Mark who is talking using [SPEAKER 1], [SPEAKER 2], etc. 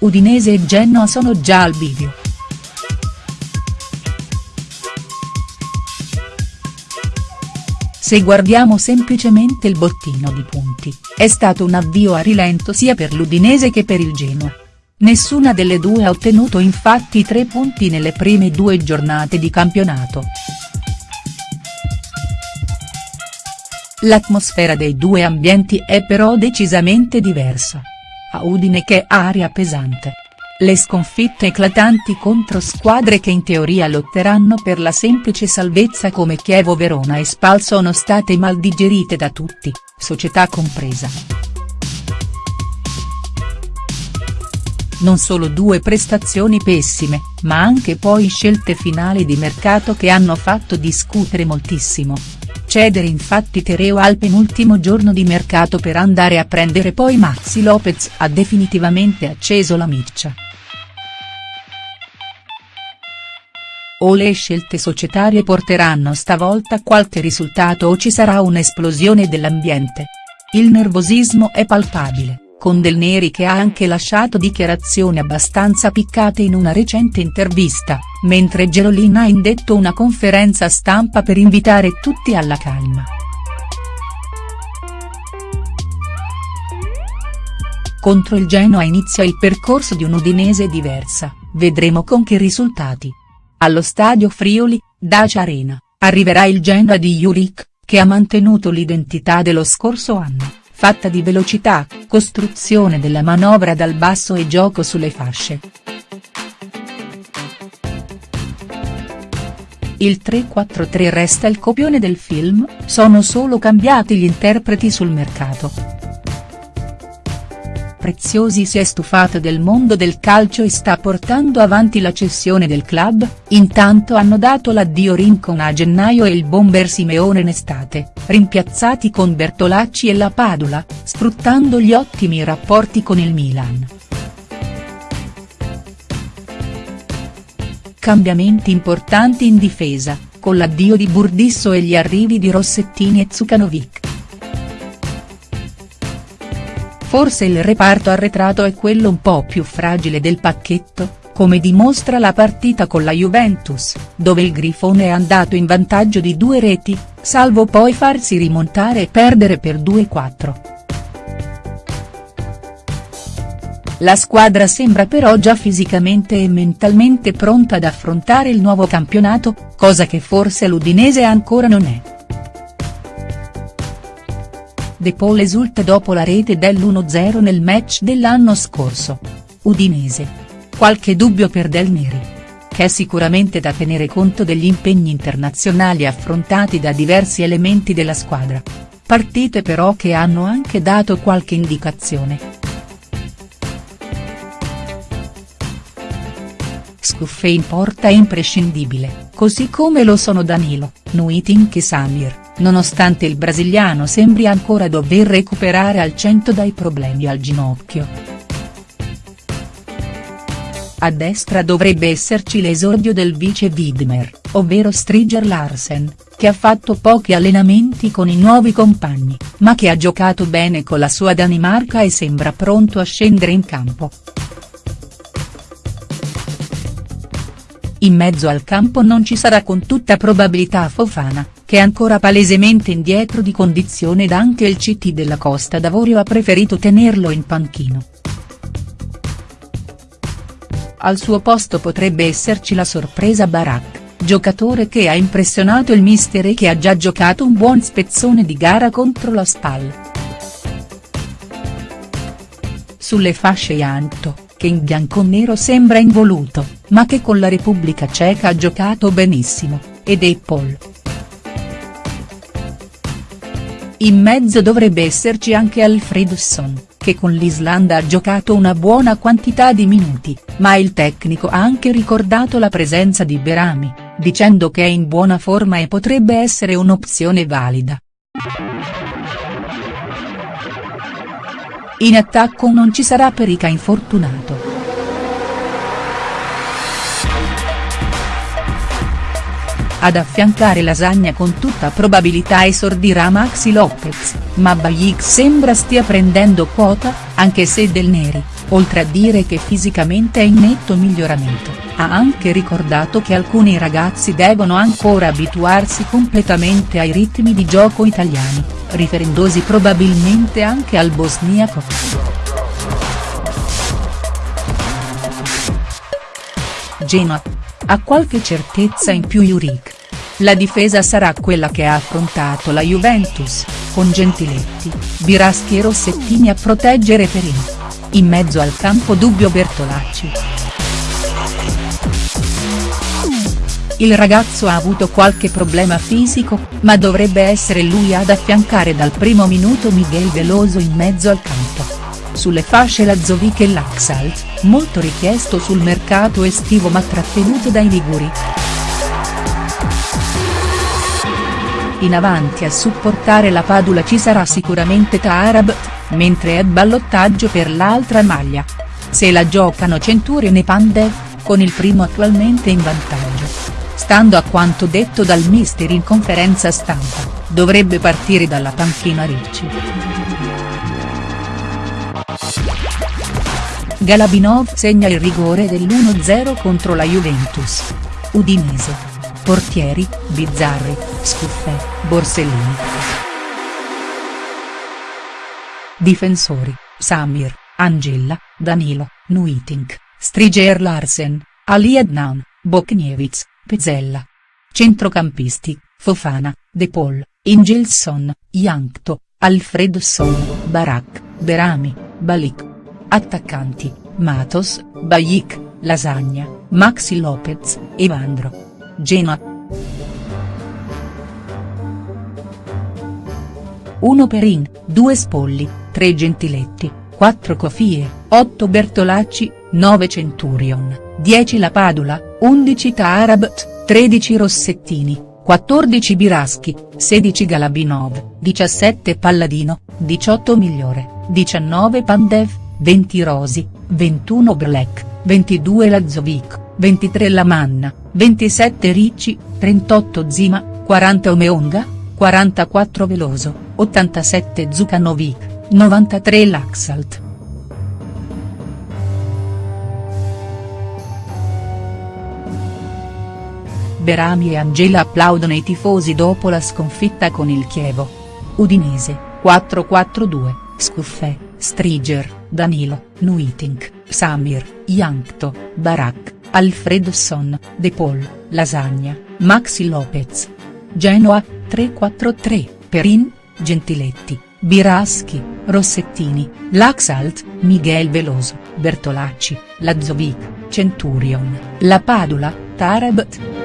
[SPEAKER 1] Udinese e Genoa sono già al bivio. Se guardiamo semplicemente il bottino di punti, è stato un avvio a rilento sia per l'Udinese che per il Genoa. Nessuna delle due ha ottenuto infatti tre punti nelle prime due giornate di campionato. L'atmosfera dei due ambienti è però decisamente diversa. A Udine che aria pesante. Le sconfitte eclatanti contro squadre che in teoria lotteranno per la semplice salvezza come Chievo Verona e Spal sono state mal digerite da tutti, società compresa. Non solo due prestazioni pessime, ma anche poi scelte finali di mercato che hanno fatto discutere moltissimo. Cedere infatti Tereo al penultimo giorno di mercato per andare a prendere poi Maxi Lopez ha definitivamente acceso la miccia. O le scelte societarie porteranno stavolta qualche risultato o ci sarà un'esplosione dell'ambiente. Il nervosismo è palpabile, con Del Neri che ha anche lasciato dichiarazioni abbastanza piccate in una recente intervista, mentre Gerolin ha indetto una conferenza stampa per invitare tutti alla calma. Contro il Genoa inizia il percorso di un'Udinese diversa, vedremo con che risultati. Allo stadio Friuli, Dacia Arena, arriverà il Genoa di Juric, che ha mantenuto l'identità dello scorso anno, fatta di velocità, costruzione della manovra dal basso e gioco sulle fasce. Il 3-4-3 resta il copione del film, sono solo cambiati gli interpreti sul mercato. Preziosi si è stufato del mondo del calcio e sta portando avanti la cessione del club, intanto hanno dato l'addio Rincon a gennaio e il bomber Simeone in estate, rimpiazzati con Bertolacci e la Padula, sfruttando gli ottimi rapporti con il Milan. Cambiamenti importanti in difesa, con l'addio di Burdisso e gli arrivi di Rossettini e Zukanovic. Forse il reparto arretrato è quello un po' più fragile del pacchetto, come dimostra la partita con la Juventus, dove il Grifone è andato in vantaggio di due reti, salvo poi farsi rimontare e perdere per 2-4. La squadra sembra però già fisicamente e mentalmente pronta ad affrontare il nuovo campionato, cosa che forse l'Udinese ancora non è. De Paul esulta dopo la rete dell'1-0 nel match dell'anno scorso. Udinese. Qualche dubbio per Del Neri. Che è sicuramente da tenere conto degli impegni internazionali affrontati da diversi elementi della squadra. Partite però che hanno anche dato qualche indicazione. Scuffe in porta è imprescindibile, così come lo sono Danilo, Nuitin e Samir nonostante il brasiliano sembri ancora dover recuperare al cento dai problemi al ginocchio. A destra dovrebbe esserci l'esordio del vice Widmer, ovvero Striger Larsen, che ha fatto pochi allenamenti con i nuovi compagni, ma che ha giocato bene con la sua Danimarca e sembra pronto a scendere in campo. In mezzo al campo non ci sarà con tutta probabilità Fofana, che è ancora palesemente indietro di condizione ed anche il CT della Costa d'Avorio ha preferito tenerlo in panchino. Al suo posto potrebbe esserci la sorpresa Barak, giocatore che ha impressionato il mister e che ha già giocato un buon spezzone di gara contro la Spal. Sulle fasce Janto, che in bianconero sembra involuto, ma che con la Repubblica Ceca ha giocato benissimo, ed è In mezzo dovrebbe esserci anche Alfredsson, che con l'Islanda ha giocato una buona quantità di minuti, ma il tecnico ha anche ricordato la presenza di Berami, dicendo che è in buona forma e potrebbe essere un'opzione valida. In attacco non ci sarà Perica infortunato. Ad affiancare Lasagna con tutta probabilità esordirà Maxi Lopez, ma Bajic sembra stia prendendo quota, anche se Del Neri, oltre a dire che fisicamente è in netto miglioramento, ha anche ricordato che alcuni ragazzi devono ancora abituarsi completamente ai ritmi di gioco italiani, riferendosi probabilmente anche al bosniaco. Genoa. Ha qualche certezza in più Juric. La difesa sarà quella che ha affrontato la Juventus, con Gentiletti, Biraschi e Rossettini a proteggere Perin. In mezzo al campo dubbio Bertolacci. Il ragazzo ha avuto qualche problema fisico, ma dovrebbe essere lui ad affiancare dal primo minuto Miguel Veloso in mezzo al campo. Sulle fasce Lazovic e Laxalt, molto richiesto sul mercato estivo ma trattenuto dai Liguri. In avanti a supportare la Padula ci sarà sicuramente Taarabt, mentre è ballottaggio per l'altra maglia. Se la giocano Centurion e Pandev, con il primo attualmente in vantaggio. Stando a quanto detto dal mister in conferenza stampa, dovrebbe partire dalla panchina Ricci. Galabinov segna il rigore dell'1-0 contro la Juventus. Udinese. Portieri, Bizzarri, Scuffè, Borsellini. Difensori, Samir, Angella, Danilo, Nuitink, Striger Larsen, Ali Adnan, Bokniewicz, Pezzella. Centrocampisti, Fofana, De Paul, Ingelson, Yankto, Alfredson, Barak, Berami, Balik. Attaccanti, Matos, Bajik, Lasagna, Maxi Lopez, Evandro. Genoa. 1 Perin, 2 Spolli, 3 Gentiletti, 4 Cofie, 8 Bertolacci, 9 Centurion, 10 La Padula, 11 Taarabt, 13 Rossettini, 14 Biraschi, 16 Galabinov, 17 Palladino, 18 Migliore, 19 Pandev, 20 Rosi, 21 Black, 22 Lazovic, 23 Lamanna, 27 Ricci, 38 Zima, 40 Omeonga, 44 Veloso, 87 Zukanovic, 93 Laxalt. Berami e Angela applaudono i tifosi dopo la sconfitta con il Chievo. Udinese, 4-4-2, Scuffè, Striger, Danilo, Nuitink, Samir, Yankto, Barak. Alfredson, De Paul, Lasagna, Maxi Lopez. Genoa, 3-4-3, Perin, Gentiletti, Biraschi, Rossettini, Laxalt, Miguel Veloso, Bertolacci, Lazovic, Centurion, La Padula, Tarabt.